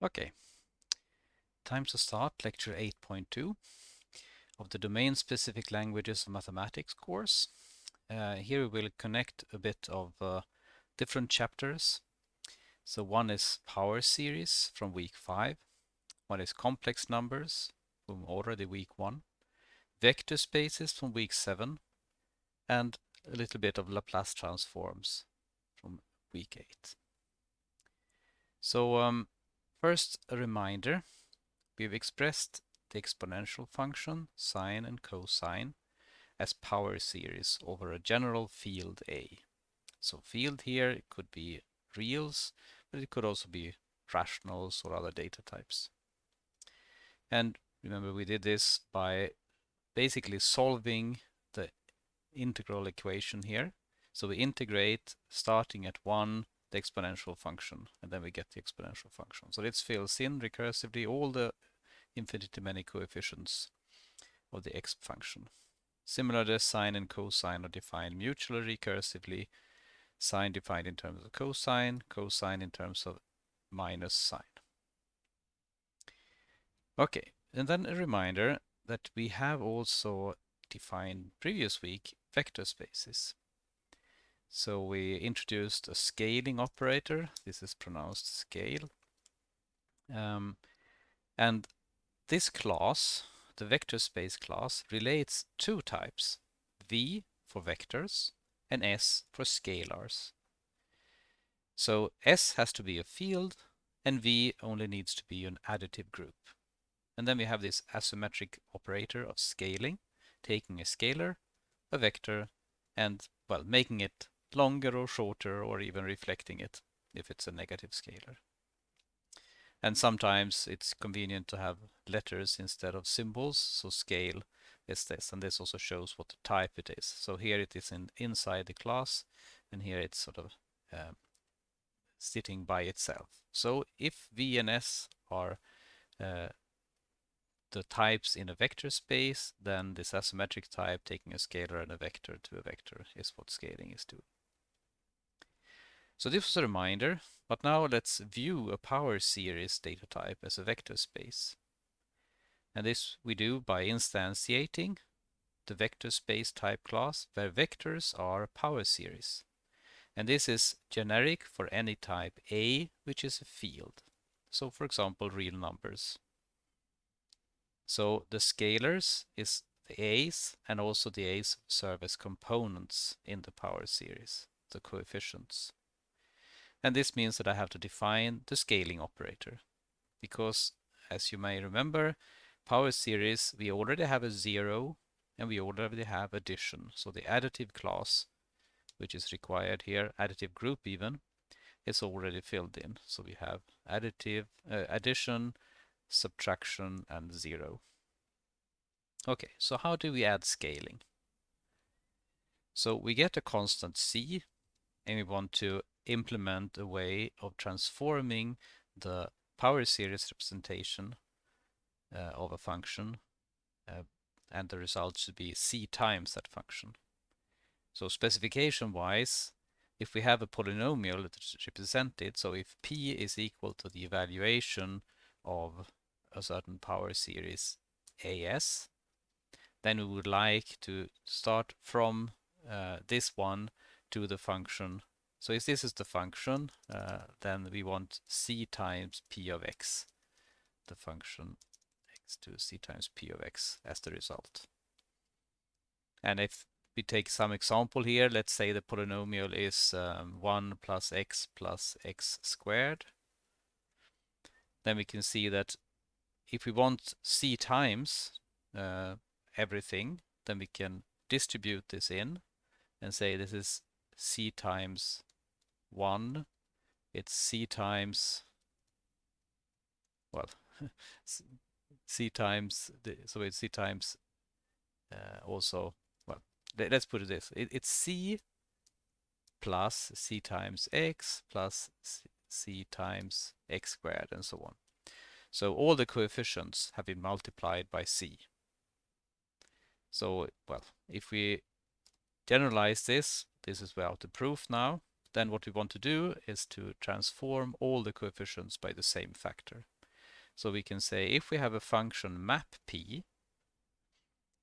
Okay, time to start lecture 8.2 of the domain-specific languages of mathematics course. Uh, here we will connect a bit of uh, different chapters. So one is power series from week 5, one is complex numbers from already week 1, vector spaces from week 7, and a little bit of Laplace transforms from week 8. So um, First, a reminder. We've expressed the exponential function, sine and cosine, as power series over a general field A. So field here, it could be reals, but it could also be rationals or other data types. And remember, we did this by basically solving the integral equation here. So we integrate starting at 1 the exponential function and then we get the exponential function. So this fills in recursively all the infinitely many coefficients of the x function. Similarly, sine and cosine are defined mutually recursively. Sine defined in terms of cosine, cosine in terms of minus sine. Okay, and then a reminder that we have also defined previous week vector spaces. So we introduced a scaling operator. This is pronounced scale. Um, and this class, the vector space class, relates two types, V for vectors and S for scalars. So S has to be a field and V only needs to be an additive group. And then we have this asymmetric operator of scaling, taking a scalar, a vector, and, well, making it longer or shorter or even reflecting it if it's a negative scalar. And sometimes it's convenient to have letters instead of symbols, so scale is this, and this also shows what the type it is. So here it is in, inside the class, and here it's sort of um, sitting by itself. So if V and S are uh, the types in a vector space, then this asymmetric type taking a scalar and a vector to a vector is what scaling is doing. So this was a reminder, but now let's view a power series data type as a vector space. And this we do by instantiating the vector space type class where vectors are power series. And this is generic for any type A, which is a field. So for example, real numbers. So the scalars is the A's and also the A's serve as components in the power series, the coefficients. And this means that I have to define the scaling operator. Because, as you may remember, power series, we already have a zero and we already have addition. So the additive class, which is required here, additive group even, is already filled in. So we have additive, uh, addition, subtraction, and zero. Okay, so how do we add scaling? So we get a constant c, and we want to implement a way of transforming the power series representation uh, of a function uh, and the result should be c times that function. So specification wise if we have a polynomial that is represented so if p is equal to the evaluation of a certain power series as then we would like to start from uh, this one to the function so if this is the function, uh, then we want c times p of x, the function x to c times p of x as the result. And if we take some example here, let's say the polynomial is um, 1 plus x plus x squared, then we can see that if we want c times uh, everything, then we can distribute this in and say this is c times 1, it's c times, well, c times, the, so it's c times uh, also, well, let's put it this, it, it's c plus c times x plus c times x squared and so on. So all the coefficients have been multiplied by c. So, well, if we generalize this, this is without the proof now, then what we want to do is to transform all the coefficients by the same factor. So we can say if we have a function map p,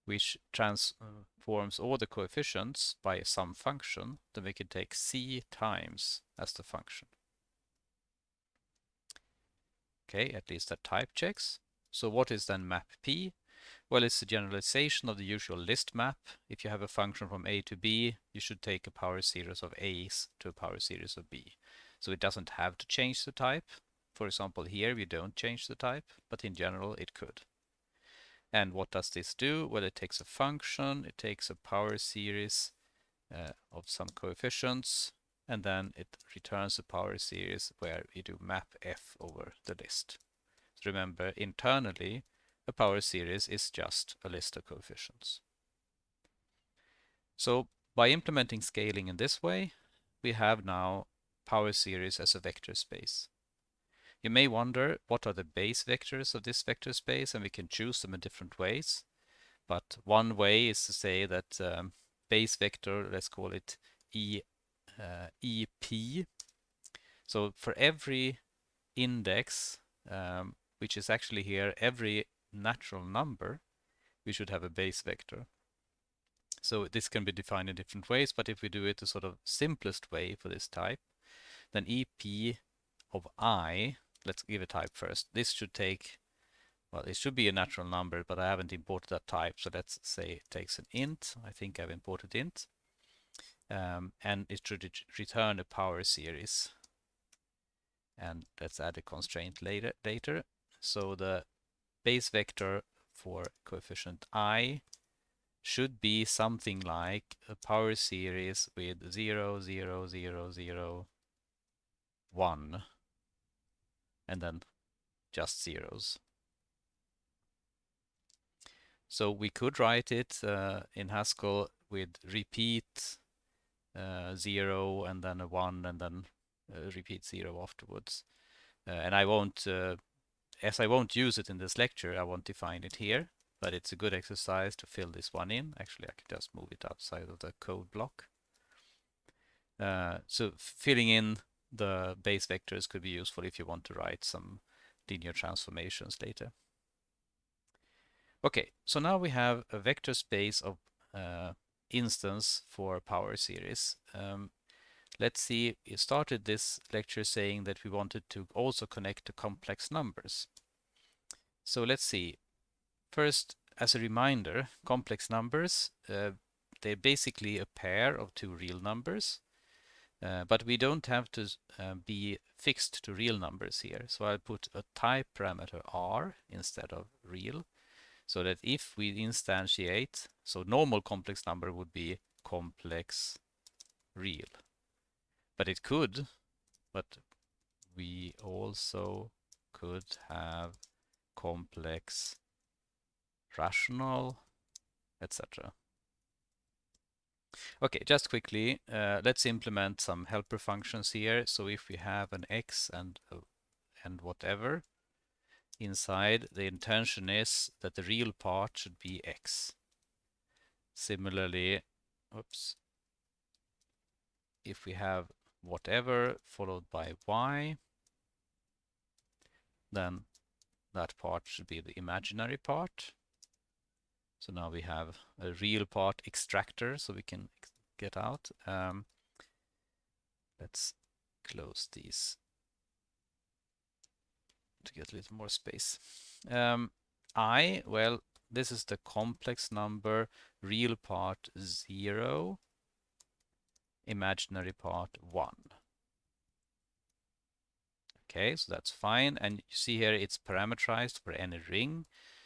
which transforms all the coefficients by some function, then we can take c times as the function. Okay, at least that type checks. So what is then map p? Well, it's a generalization of the usual list map. If you have a function from a to b, you should take a power series of a's to a power series of b. So it doesn't have to change the type. For example, here we don't change the type, but in general it could. And what does this do? Well, it takes a function, it takes a power series uh, of some coefficients, and then it returns a power series where we do map f over the list. So remember, internally, a power series is just a list of coefficients. So by implementing scaling in this way, we have now power series as a vector space. You may wonder what are the base vectors of this vector space and we can choose them in different ways. But one way is to say that um, base vector, let's call it e uh, EP. So for every index, um, which is actually here every natural number, we should have a base vector. So this can be defined in different ways, but if we do it the sort of simplest way for this type, then EP of i, let's give a type first. This should take, well, it should be a natural number, but I haven't imported that type. So let's say it takes an int. I think I've imported int um, and it should return a power series. And let's add a constraint later. later. So the base vector for coefficient i should be something like a power series with 0, 0, 0, 0, 1, and then just zeros. So we could write it uh, in Haskell with repeat uh, zero and then a one and then uh, repeat zero afterwards. Uh, and I won't, as I won't use it in this lecture, I won't define it here, but it's a good exercise to fill this one in. Actually, I can just move it outside of the code block. Uh, so filling in the base vectors could be useful if you want to write some linear transformations later. Okay, so now we have a vector space of uh, instance for power series. Um, let's see, we started this lecture saying that we wanted to also connect to complex numbers. So let's see. First, as a reminder, complex numbers, uh, they're basically a pair of two real numbers. Uh, but we don't have to uh, be fixed to real numbers here. So I'll put a type parameter r instead of real so that if we instantiate, so normal complex number would be complex real. But it could, but we also could have complex rational, etc. Okay, just quickly, uh, let's implement some helper functions here. So if we have an x and uh, and whatever, inside, the intention is that the real part should be x. Similarly, oops, if we have whatever followed by y, then that part should be the imaginary part. So now we have a real part extractor, so we can get out. Um, let's close these to get a little more space. Um, I, well, this is the complex number, real part 0, imaginary part 1. Okay, so that's fine. And you see here it's parameterized for any ring.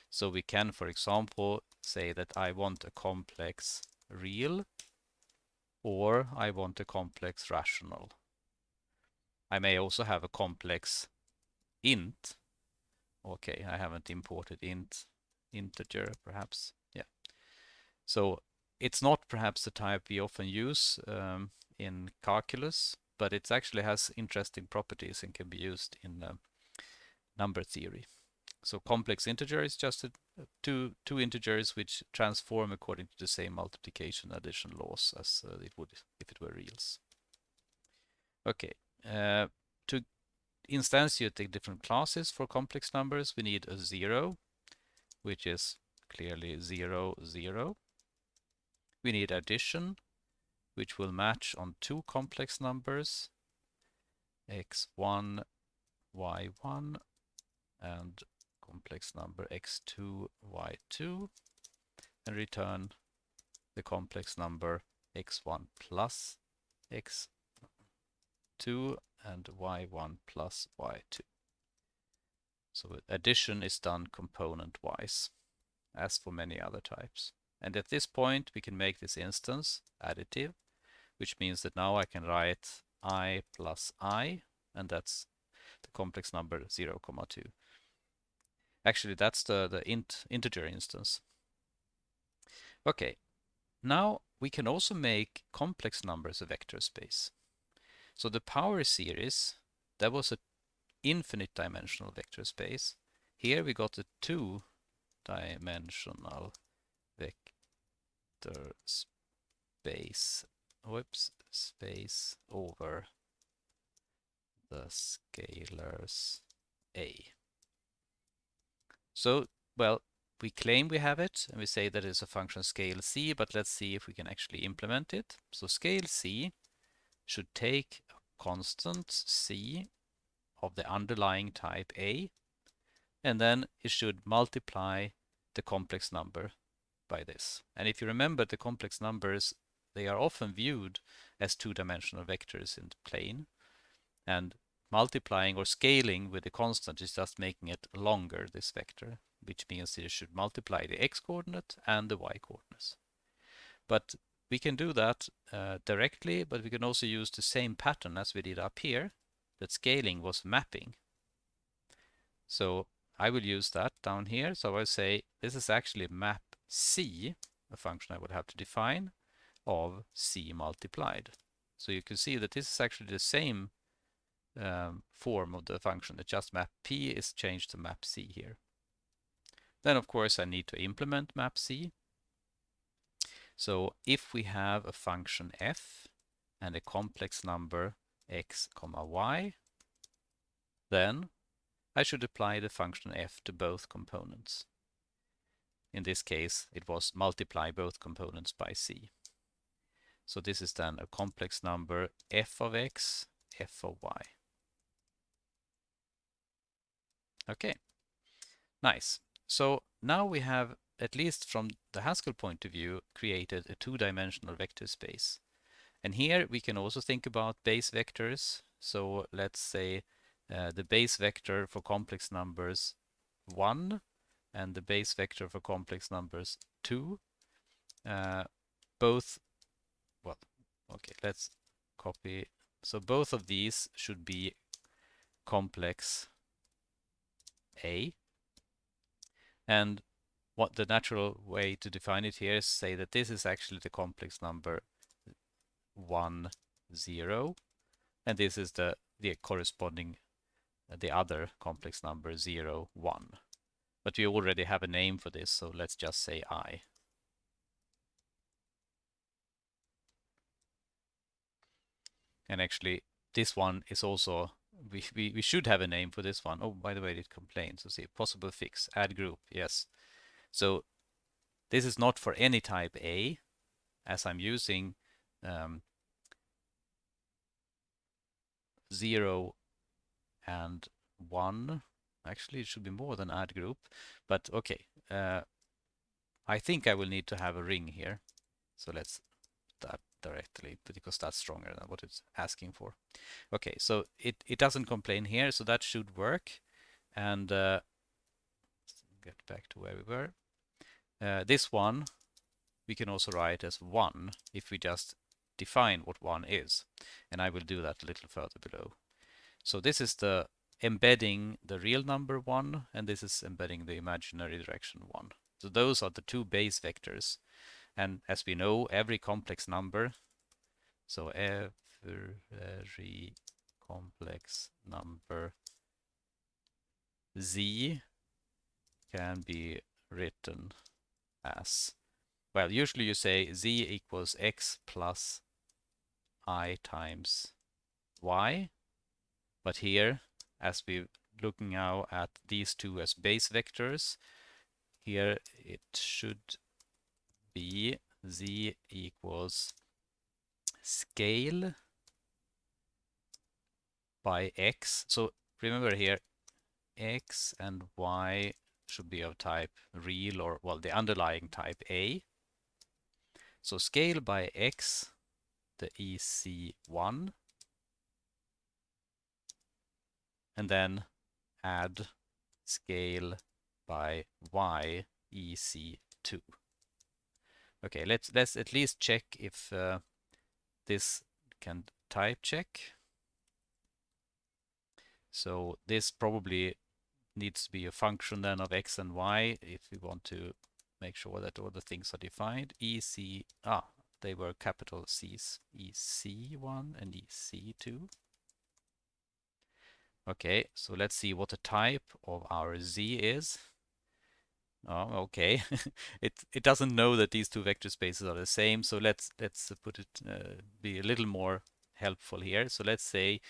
So we can, for example, say that I want a complex real or I want a complex rational. I may also have a complex int. Okay, I haven't imported int integer perhaps. Yeah. So it's not perhaps the type we often use um, in calculus, but it actually has interesting properties and can be used in uh, number theory. So complex integer is just a, two two integers which transform according to the same multiplication addition laws as uh, it would if it were reals. Okay, uh, to instantiate the different classes for complex numbers, we need a zero, which is clearly zero, zero. We need addition, which will match on two complex numbers, x1, y1, and complex number x2, y2, and return the complex number x1 plus x2 and y1 plus y2. So addition is done component-wise, as for many other types. And at this point, we can make this instance additive, which means that now I can write i plus i, and that's the complex number 0, comma 2. Actually, that's the, the int integer instance. Okay, now we can also make complex numbers a vector space. So the power series, that was an infinite dimensional vector space. Here we got a two dimensional vector space, whoops, space over the scalars A. So, well, we claim we have it and we say that it's a function scale c, but let's see if we can actually implement it. So scale c should take a constant c of the underlying type a, and then it should multiply the complex number by this. And if you remember the complex numbers, they are often viewed as two-dimensional vectors in the plane, and multiplying or scaling with a constant is just making it longer, this vector which means you should multiply the x-coordinate and the y-coordinates. But we can do that uh, directly, but we can also use the same pattern as we did up here, that scaling was mapping. So I will use that down here. So I say this is actually map c, a function I would have to define, of c multiplied. So you can see that this is actually the same um, form of the function. It just map p is changed to map c here. Then of course I need to implement map c. So if we have a function f and a complex number x comma y, then I should apply the function f to both components. In this case, it was multiply both components by c. So this is then a complex number f of x, f of y. Okay, nice. So now we have, at least from the Haskell point of view, created a two-dimensional vector space. And here we can also think about base vectors. So let's say uh, the base vector for complex numbers 1 and the base vector for complex numbers 2. Uh, both, well, okay, let's copy. So both of these should be complex A and what the natural way to define it here is say that this is actually the complex number 1, 0, and this is the, the corresponding, uh, the other complex number 0, 1. But we already have a name for this, so let's just say i. And actually, this one is also we, we, we should have a name for this one. Oh, by the way, it complains. So see, possible fix, add group, yes. So this is not for any type A, as I'm using um, 0 and 1. Actually, it should be more than add group, but okay. Uh, I think I will need to have a ring here. So let's that directly because that's stronger than what it's asking for. Okay, so it, it doesn't complain here, so that should work. And uh, get back to where we were. Uh, this one we can also write as 1 if we just define what 1 is. And I will do that a little further below. So this is the embedding the real number 1 and this is embedding the imaginary direction 1. So those are the two base vectors and as we know, every complex number, so every complex number z can be written as, well, usually you say z equals x plus i times y. But here, as we're looking now at these two as base vectors, here it should be z equals scale by x. So remember here, x and y should be of type real or, well, the underlying type A. So scale by x, the EC1, and then add scale by y, EC2. Okay, let's let's at least check if uh, this can type check. So this probably needs to be a function then of x and y if we want to make sure that all the things are defined. EC, ah, they were capital C's, EC1 and EC2. Okay, so let's see what the type of our Z is. Oh, okay. it it doesn't know that these two vector spaces are the same. So let's let's put it uh, be a little more helpful here. So let's say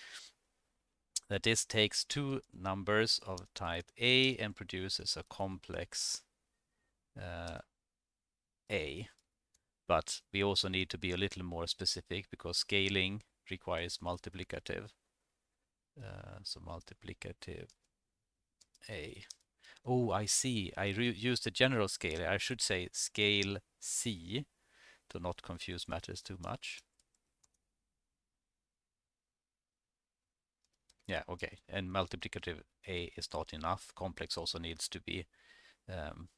that this takes two numbers of type A and produces a complex uh, A. But we also need to be a little more specific because scaling requires multiplicative. Uh, so multiplicative A. Oh, I see. I used the general scale. I should say scale C to not confuse matters too much. Yeah, okay. And multiplicative A is not enough. Complex also needs to be um,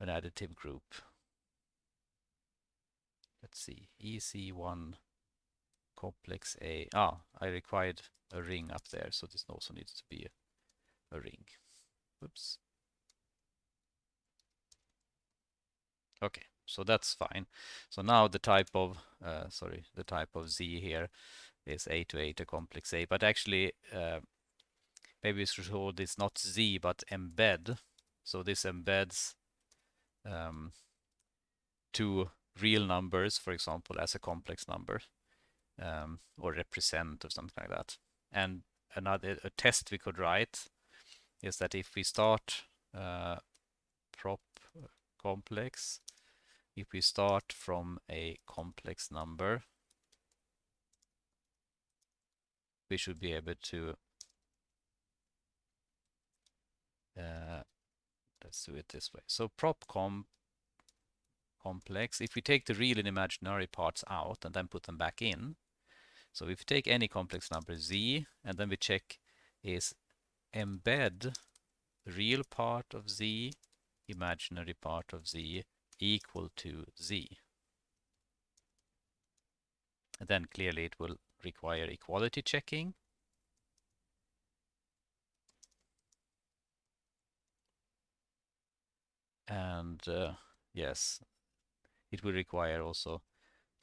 an additive group. Let's see. EC1 complex A. Ah, I required a ring up there, so this also needs to be a, a ring. Oops. Okay, so that's fine. So now the type of, uh, sorry, the type of Z here is A to A to complex A, but actually uh, maybe we should hold this not Z but embed. So this embeds um, two real numbers, for example, as a complex number um, or represent or something like that. And another a test we could write is that if we start uh, prop complex, if we start from a complex number, we should be able to uh, let's do it this way. So prop com complex, if we take the real and imaginary parts out and then put them back in, so if we take any complex number z and then we check is embed real part of z, imaginary part of z equal to z. And then clearly it will require equality checking. And uh, yes, it will require also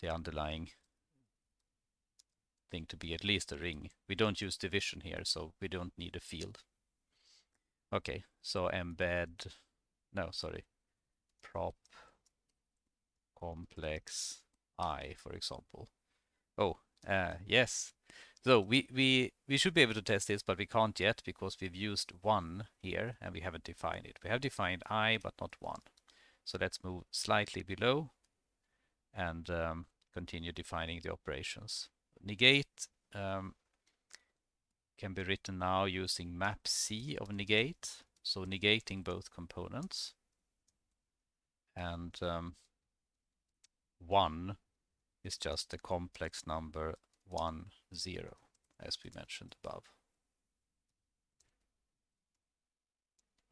the underlying thing to be at least a ring. We don't use division here, so we don't need a field. Okay, so embed, no, sorry, prop complex i, for example. Oh, uh, yes. So we, we, we should be able to test this, but we can't yet because we've used one here and we haven't defined it. We have defined i, but not one. So let's move slightly below and um, continue defining the operations. Negate um, can be written now using map C of negate, so negating both components. And um, 1 is just a complex number 1, 0, as we mentioned above.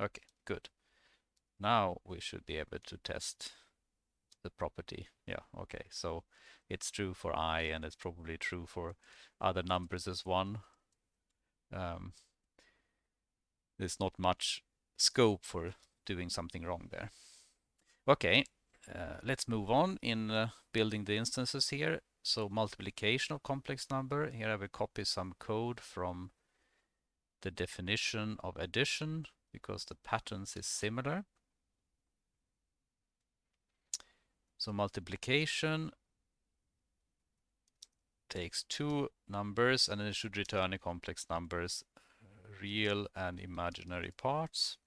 Okay, good. Now we should be able to test the property. Yeah, okay, so it's true for i and it's probably true for other numbers as one. Um, there's not much scope for doing something wrong there. Okay, uh, let's move on in uh, building the instances here. So multiplication of complex number. Here I will copy some code from the definition of addition because the patterns is similar. So multiplication takes two numbers and it should return a complex numbers, real and imaginary parts.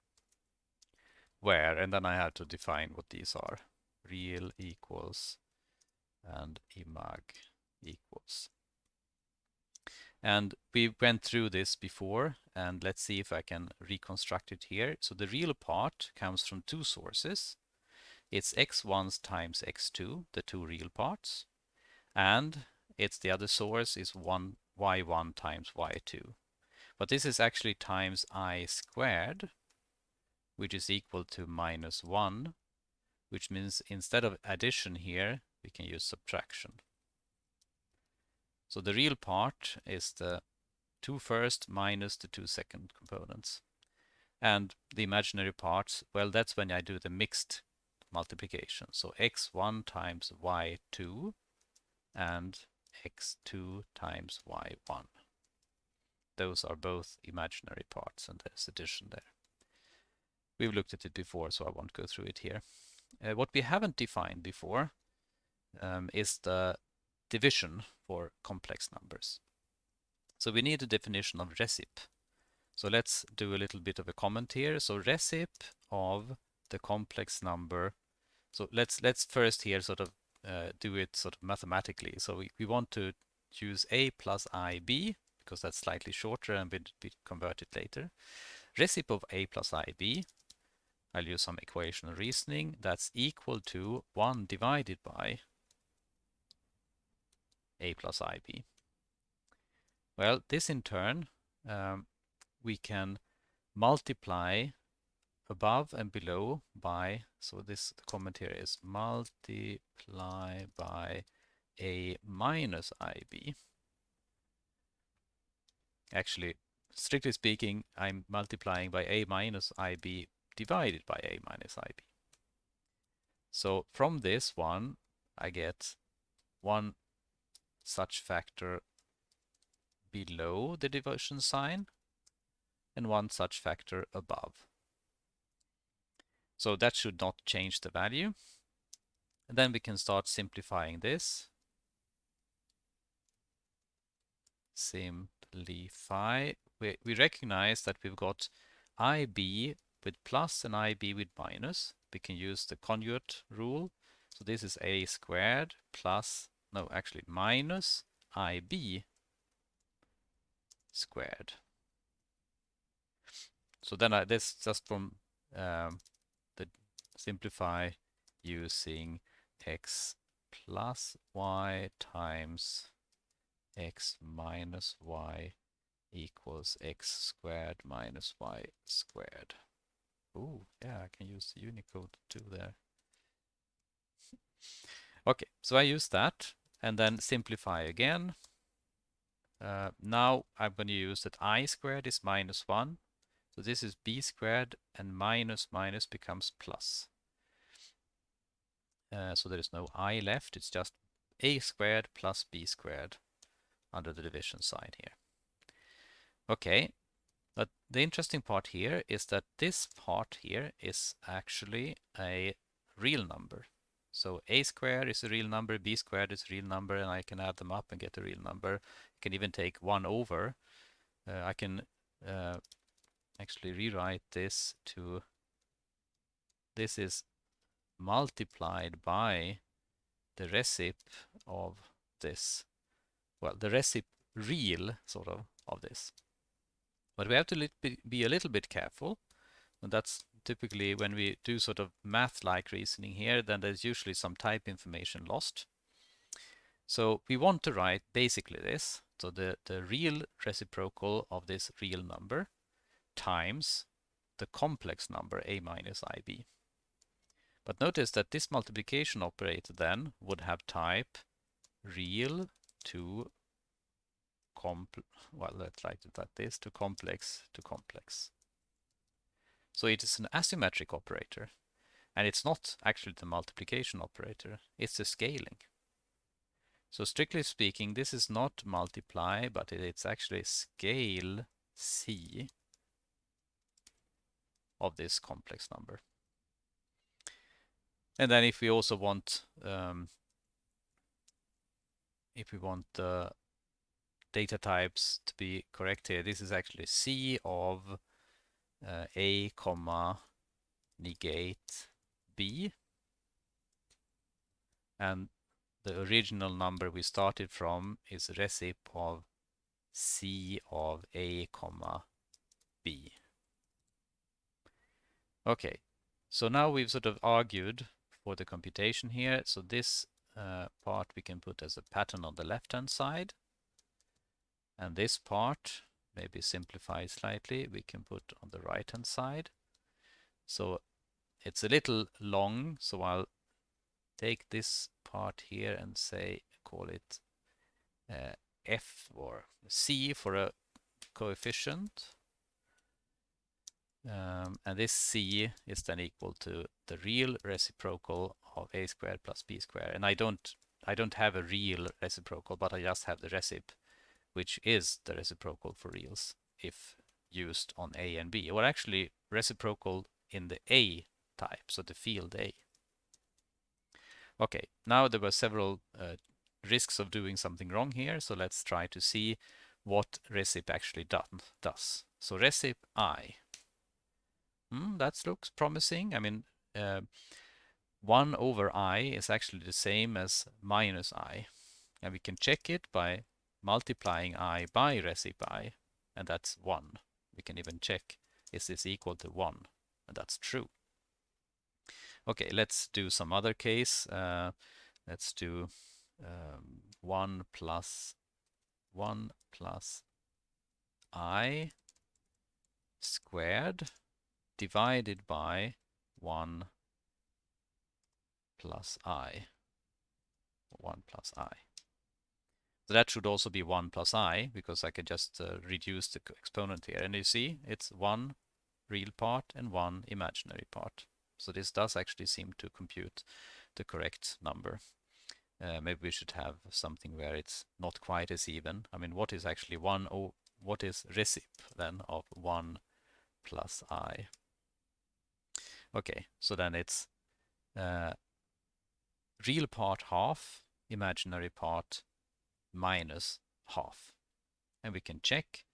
Where, and then I have to define what these are. Real equals and imag equals. And we went through this before, and let's see if I can reconstruct it here. So the real part comes from two sources. It's x1 times x2, the two real parts, and it's the other source is 1 y1 times y2. But this is actually times i squared, which is equal to minus 1, which means instead of addition here, we can use subtraction. So the real part is the two first minus the two second components. And the imaginary parts, well, that's when I do the mixed multiplication. So x1 times y2 and x2 times y1. Those are both imaginary parts and there's addition there. We've looked at it before, so I won't go through it here. Uh, what we haven't defined before um, is the division for complex numbers. So we need a definition of recip. So let's do a little bit of a comment here. So recip of the complex number. So let's let's first here sort of uh, do it sort of mathematically. So we, we want to use a plus ib because that's slightly shorter and will be converted later. Recip of a plus ib, I'll use some equational reasoning, that's equal to 1 divided by a plus ib. Well, this in turn, um, we can multiply above and below by, so this comment here is multiply by a minus ib. Actually, strictly speaking, I'm multiplying by a minus ib divided by a minus ib. So from this one, I get 1 such factor below the division sign and one such factor above. So that should not change the value. And then we can start simplifying this. Simplify. We, we recognize that we've got IB with plus and IB with minus. We can use the conjugate rule. So this is A squared plus no, actually minus IB squared. So then I, this just from um, simplify using x plus y times x minus y equals x squared minus y squared. Oh, yeah, I can use Unicode too there. okay, so I use that and then simplify again. Uh, now I'm going to use that i squared is minus 1. So this is b squared and minus minus becomes plus. Uh, so there is no i left, it's just a squared plus b squared under the division sign here. Okay, but the interesting part here is that this part here is actually a real number. So a squared is a real number, b squared is a real number, and I can add them up and get a real number. I can even take 1 over. Uh, I can uh, actually rewrite this to, this is multiplied by the recip of this. Well, the recip real, sort of, of this. But we have to be a little bit careful. And that's typically when we do sort of math-like reasoning here, then there's usually some type information lost. So we want to write basically this, so the, the real reciprocal of this real number times the complex number a minus ib. But notice that this multiplication operator then would have type real to comp well let's write it like this to complex to complex. So it is an asymmetric operator. And it's not actually the multiplication operator, it's the scaling. So strictly speaking, this is not multiply, but it's actually scale C of this complex number. And then if we also want um, if we want the data types to be correct here, this is actually C of uh, A comma negate B. And the original number we started from is recip of C of A comma B. Okay, so now we've sort of argued for the computation here. So this uh, part we can put as a pattern on the left-hand side. And this part, maybe simplify slightly, we can put on the right-hand side. So it's a little long, so I'll take this part here and say, call it uh, F or C for a coefficient. Um, and this C is then equal to the real reciprocal of a squared plus b squared. And I don't I don't have a real reciprocal, but I just have the recip, which is the reciprocal for reals if used on A and B, or actually reciprocal in the A type, so the field A. Okay, now there were several uh, risks of doing something wrong here, so let's try to see what recip actually done, does. So recip I Hmm, that looks promising. I mean, uh, 1 over i is actually the same as minus i. And we can check it by multiplying i by recip i, and that's 1. We can even check, is this equal to 1? And that's true. Okay, let's do some other case. Uh, let's do um, 1 plus 1 plus i squared divided by 1 plus i, 1 plus i. So that should also be 1 plus i, because I can just uh, reduce the exponent here. And you see, it's one real part and one imaginary part. So this does actually seem to compute the correct number. Uh, maybe we should have something where it's not quite as even. I mean, what is actually 1, oh, what is recip then of 1 plus i? Okay, so then it's uh, real part half, imaginary part minus half. And we can check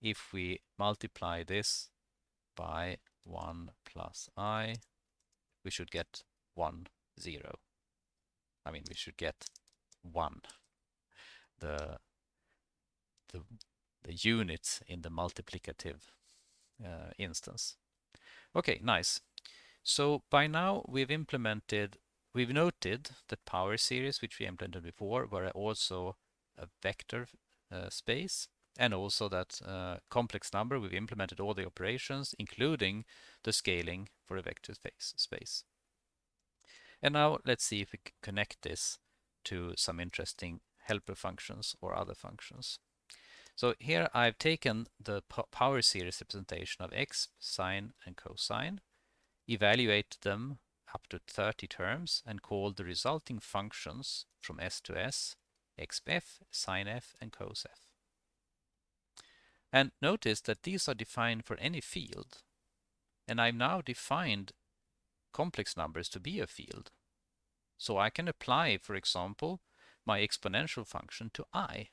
if we multiply this by 1 plus i, we should get 1, 0. I mean, we should get 1. The, the, the units in the multiplicative uh, instance. Okay, nice. So by now we've implemented, we've noted that power series, which we implemented before, were also a vector uh, space and also that uh, complex number, we've implemented all the operations, including the scaling for a vector space. space. And now let's see if we can connect this to some interesting helper functions or other functions. So here I've taken the power series representation of x, sine, and cosine, evaluate them up to 30 terms and call the resulting functions from S to S, xf, sinf, and cosf. And notice that these are defined for any field. And I've now defined complex numbers to be a field. So I can apply, for example, my exponential function to i.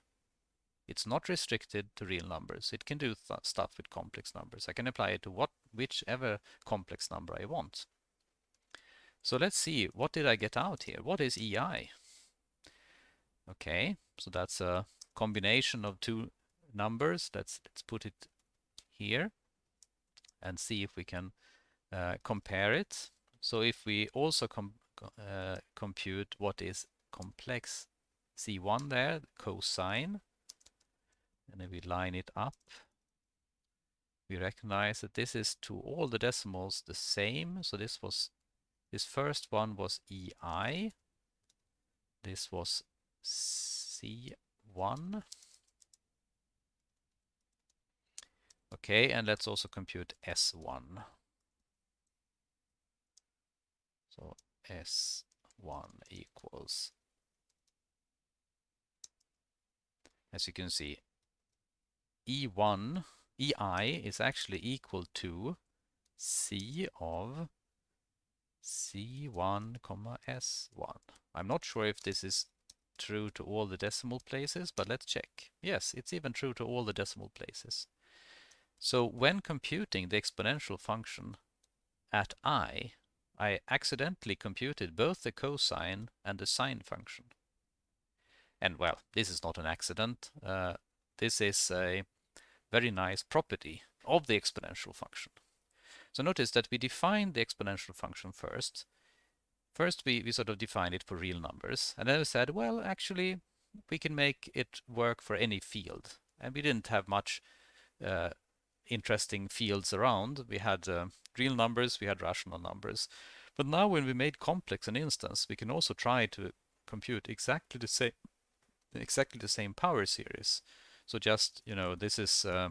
It's not restricted to real numbers. It can do stuff with complex numbers. I can apply it to what whichever complex number I want. So let's see, what did I get out here? What is EI? Okay, so that's a combination of two numbers. Let's, let's put it here and see if we can uh, compare it. So if we also com uh, compute what is complex C1 there, cosine, and then we line it up, we recognize that this is to all the decimals the same. So this was this first one was EI. This was C1. Okay, and let's also compute S1. So S1 equals, as you can see, E1, EI is actually equal to C of C1, comma S1. I'm not sure if this is true to all the decimal places, but let's check. Yes, it's even true to all the decimal places. So when computing the exponential function at i, I accidentally computed both the cosine and the sine function. And well, this is not an accident. Uh, this is a very nice property of the exponential function. So notice that we define the exponential function first. First we, we sort of define it for real numbers and then we said, well, actually we can make it work for any field. And we didn't have much uh, interesting fields around. We had uh, real numbers, we had rational numbers. But now when we made complex an instance, we can also try to compute exactly the same exactly the same power series. So just, you know, this is uh,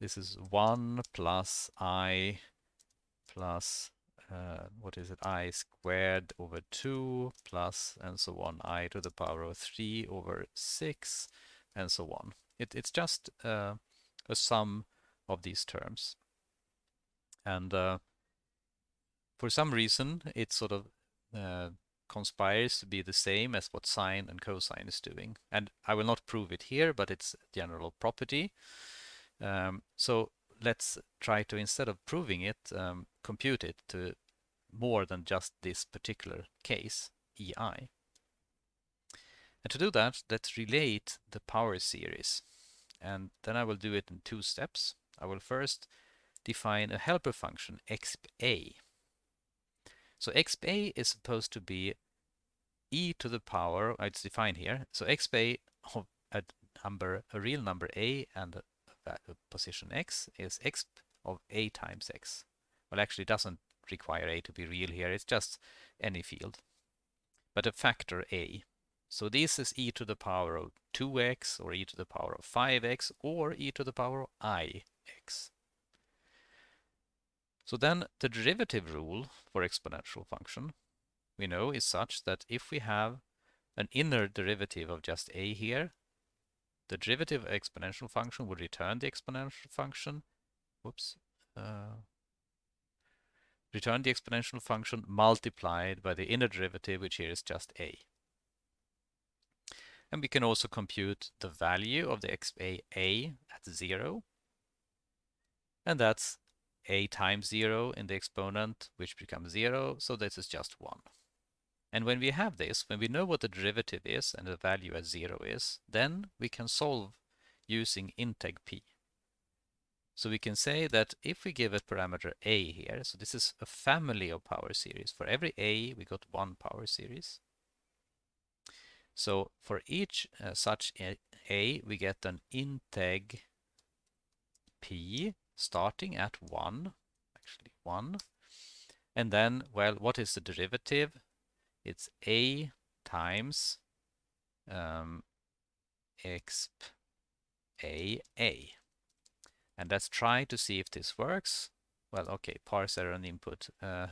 this is 1 plus i plus uh, what is it i squared over 2 plus and so on i to the power of 3 over 6 and so on. It, it's just uh, a sum of these terms. And uh, for some reason, it's sort of uh, conspires to be the same as what sine and cosine is doing. And I will not prove it here, but it's a general property. Um, so let's try to, instead of proving it, um, compute it to more than just this particular case, EI. And to do that, let's relate the power series. And then I will do it in two steps. I will first define a helper function, exp So exp is supposed to be e to the power, it's defined here, so exp of a number, a real number a and a, a position x is exp of a times x. Well, actually it doesn't require a to be real here, it's just any field. But a factor a. So this is e to the power of 2x or e to the power of 5x or e to the power of i x. So then the derivative rule for exponential function we know is such that if we have an inner derivative of just a here, the derivative exponential function would return the exponential function, whoops, uh, return the exponential function multiplied by the inner derivative, which here is just a. And we can also compute the value of the xpa a at 0 and that's a times 0 in the exponent, which becomes 0, so this is just 1. And when we have this, when we know what the derivative is and the value at 0 is, then we can solve using integ p. So we can say that if we give a parameter a here, so this is a family of power series. For every a, we got one power series. So for each uh, such a, a, we get an integ p starting at 1, actually 1. And then, well, what is the derivative? It's a times um, exp a a. And let's try to see if this works. Well, okay, parse error on input. Uh,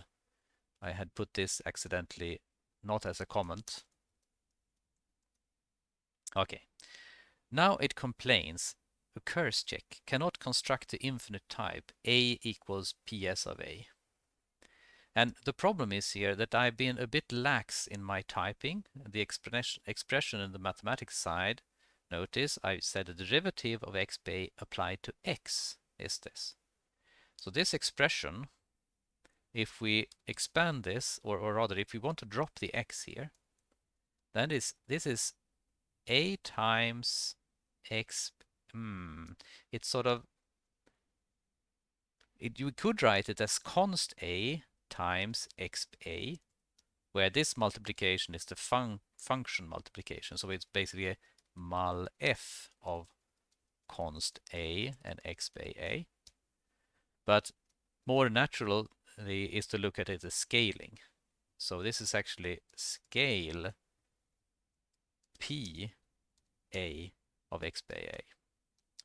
I had put this accidentally not as a comment. Okay. Now it complains occurs check cannot construct the infinite type a equals ps of a. And the problem is here that I've been a bit lax in my typing. The expression in the mathematics side, notice I said the derivative of xp applied to x is this. So this expression, if we expand this, or, or rather if we want to drop the x here, then this, this is a times x hmm, it's sort of, it, you could write it as const a times exp a, where this multiplication is the fun function multiplication. So it's basically a mul f of const a and exp a. But more naturally is to look at it as scaling. So this is actually scale p a of exp a.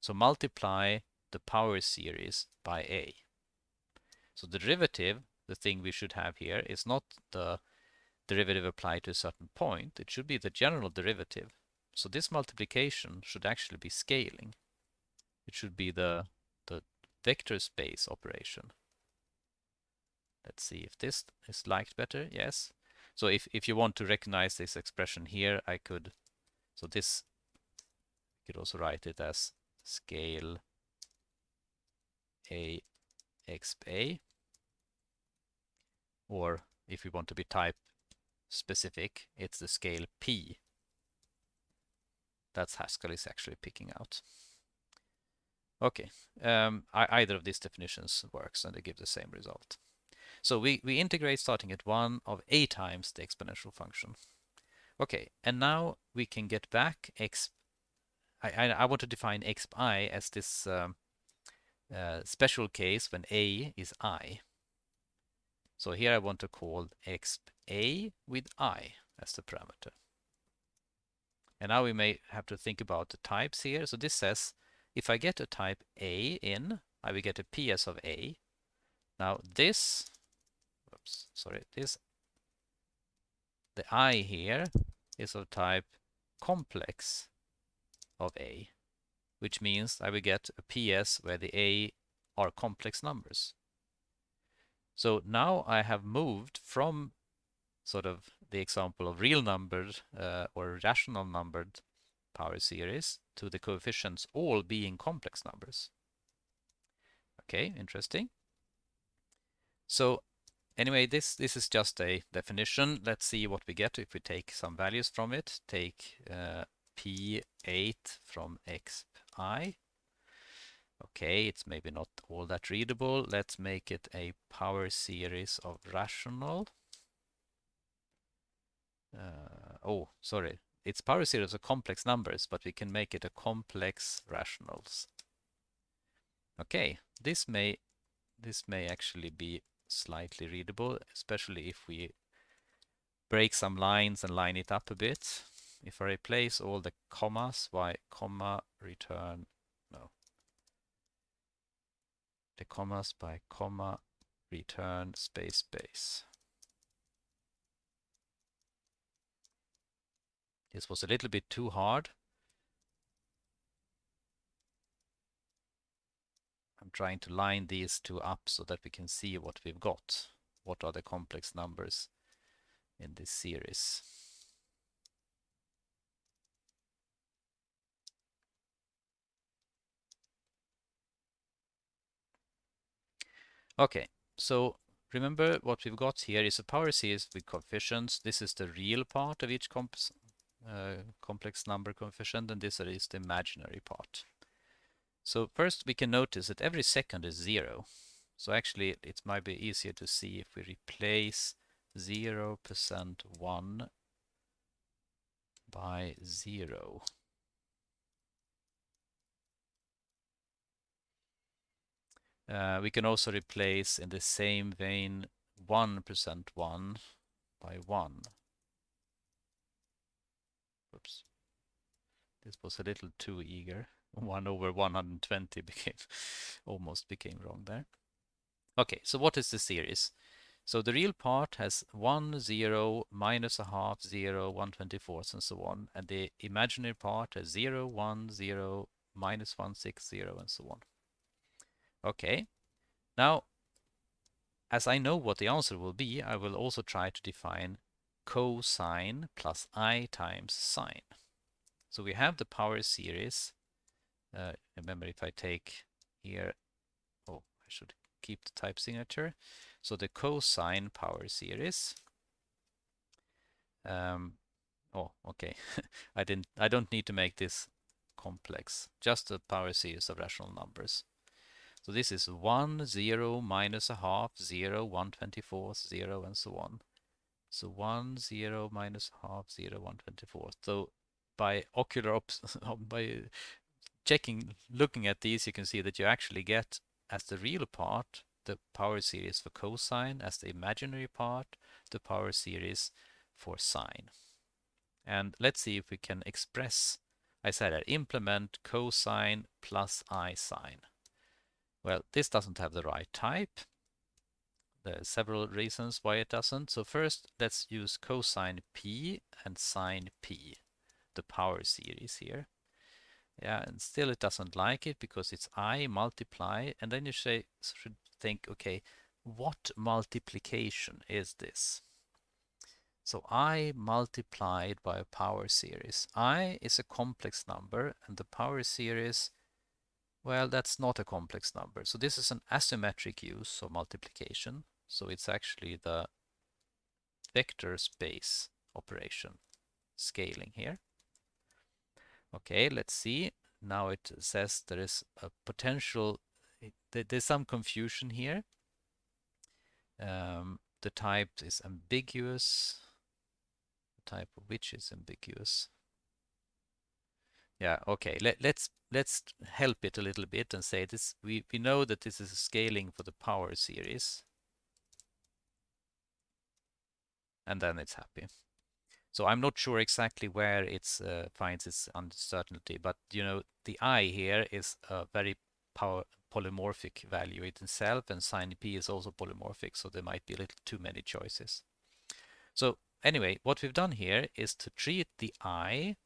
So multiply the power series by a. So the derivative, the thing we should have here, is not the derivative applied to a certain point. It should be the general derivative. So this multiplication should actually be scaling. It should be the, the vector space operation. Let's see if this is liked better. Yes. So if, if you want to recognize this expression here, I could So this, you could also write it as scale a exp a or if we want to be type specific, it's the scale p. That's Haskell is actually picking out. Okay, um, either of these definitions works and they give the same result. So we, we integrate starting at 1 of a times the exponential function. Okay, and now we can get back x. I, I, I want to define exp i as this um, uh, special case when a is i. So here I want to call exp a with i as the parameter. And now we may have to think about the types here. So this says if I get a type a in, I will get a ps of a. Now this, oops, sorry, this, the i here is of type complex of a, which means I will get a ps where the a are complex numbers. So now I have moved from sort of the example of real numbered uh, or rational numbered power series to the coefficients all being complex numbers. Okay, interesting. So anyway, this, this is just a definition. Let's see what we get if we take some values from it. Take uh, P8 from xi Okay, it's maybe not all that readable. Let's make it a power series of rational. Uh, oh, sorry. It's power series of complex numbers, but we can make it a complex rationals. Okay, this may this may actually be slightly readable, especially if we break some lines and line it up a bit. If I replace all the commas by comma return no, the commas by comma return space space. This was a little bit too hard. I'm trying to line these two up so that we can see what we've got. What are the complex numbers in this series. Okay, so remember what we've got here is a power series with coefficients. This is the real part of each comp uh, complex number coefficient, and this is the imaginary part. So first we can notice that every second is zero. So actually it might be easier to see if we replace 0% 1 by 0. Uh, we can also replace in the same vein 1% 1 by 1. Oops. This was a little too eager. 1 over 120 became almost became wrong there. Okay, so what is the series? So the real part has 1, 0, minus a half, 0, 124, and so on. And the imaginary part has 0, 1, 0, minus 1, 6, 0, and so on. Okay. Now, as I know what the answer will be, I will also try to define cosine plus i times sine. So we have the power series. Uh, remember if I take here, oh, I should keep the type signature. So the cosine power series. Um, oh, okay. I didn't. I don't need to make this complex. Just a power series of rational numbers. So this is 1, 0, minus a half, 0, 124, 0, and so on. So 1, 0, minus half, 0, 124. So by ocular oh, by checking, looking at these, you can see that you actually get as the real part the power series for cosine, as the imaginary part the power series for sine. And let's see if we can express, I said that implement cosine plus i sine. Well, this doesn't have the right type. There are several reasons why it doesn't. So first, let's use cosine p and sine p, the power series here. Yeah, and still it doesn't like it because it's i multiply, and then you say, should think, okay, what multiplication is this? So I multiplied by a power series. I is a complex number and the power series, well, that's not a complex number. So this is an asymmetric use of multiplication. So it's actually the vector space operation scaling here. Okay, let's see. Now it says there is a potential, there's some confusion here. Um, the type is ambiguous. The type of which is ambiguous. Yeah, okay. Let, let's let's help it a little bit and say this. We we know that this is a scaling for the power series, and then it's happy. So I'm not sure exactly where it uh, finds its uncertainty, but you know the i here is a very power polymorphic value it itself, and sin p is also polymorphic, so there might be a little too many choices. So anyway, what we've done here is to treat the i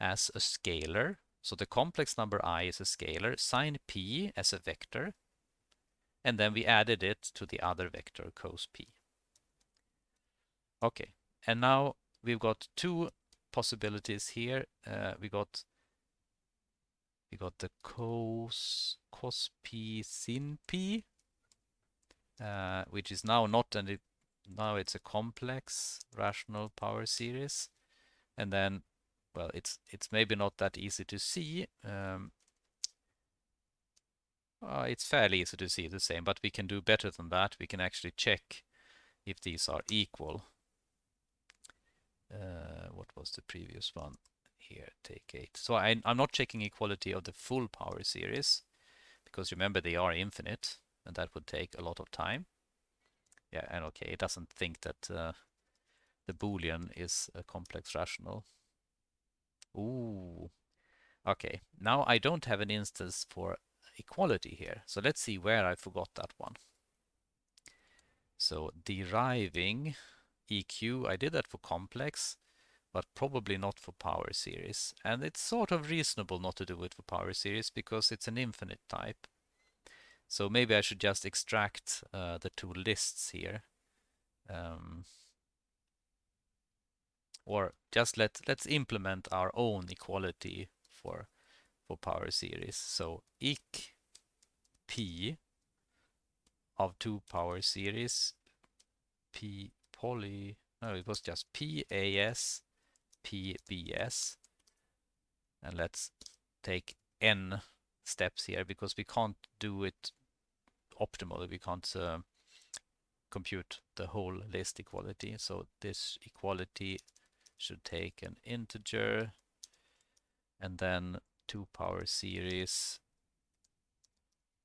as a scalar. So the complex number i is a scalar, sin p as a vector, and then we added it to the other vector cos p. Okay, and now we've got two possibilities here. Uh, we got we got the cos cos p sin p, uh, which is now not an now it's a complex rational power series, and then well it's it's maybe not that easy to see. Um, uh, it's fairly easy to see the same, but we can do better than that. We can actually check if these are equal. Uh, what was the previous one? Here, take 8. So I, I'm not checking equality of the full power series, because remember they are infinite, and that would take a lot of time. Yeah, and okay, it doesn't think that uh, the Boolean is a complex rational. Ooh. Okay, now I don't have an instance for equality here. So let's see where I forgot that one. So deriving EQ. I did that for complex, but probably not for power series. And it's sort of reasonable not to do it for power series because it's an infinite type. So maybe I should just extract uh, the two lists here. Um, or just let let's implement our own equality for for power series. So eq p of two power series p poly, no, it was just PAS, PBS. And let's take n steps here because we can't do it optimally. We can't uh, compute the whole list equality. So this equality should take an integer and then two power series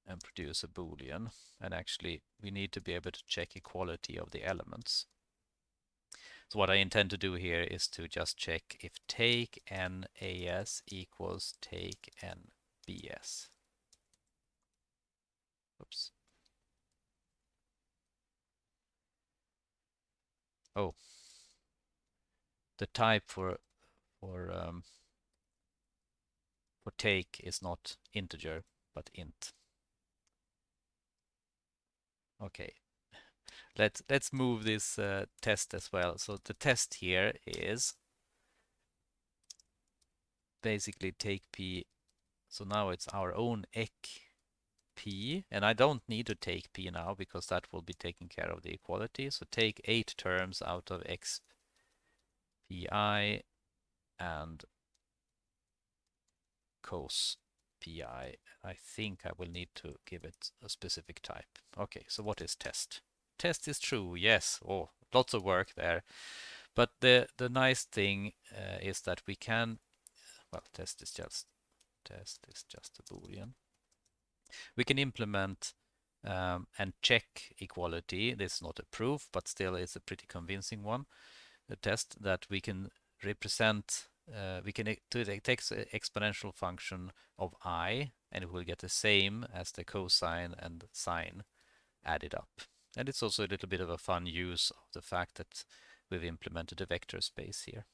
and produce a boolean and actually we need to be able to check equality of the elements so what I intend to do here is to just check if take n as equals take n bs. Oops. Oh, the type for for um, for take is not integer but int. Okay, let's let's move this uh, test as well. So the test here is basically take p. So now it's our own eq p, and I don't need to take p now because that will be taking care of the equality. So take eight terms out of x pi and cos pi. I think I will need to give it a specific type. Okay, so what is test? test is true, yes. Oh, lots of work there. But the, the nice thing uh, is that we can, well, test is just, test is just a boolean. We can implement um, and check equality. This is not a proof, but still it's a pretty convincing one. A test that we can represent, uh, we can take exponential function of i, and we will get the same as the cosine and sine added up. And it's also a little bit of a fun use of the fact that we've implemented a vector space here.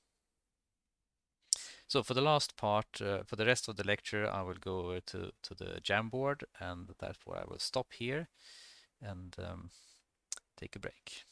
So for the last part, uh, for the rest of the lecture, I will go over to, to the Jamboard and therefore I will stop here and um, take a break.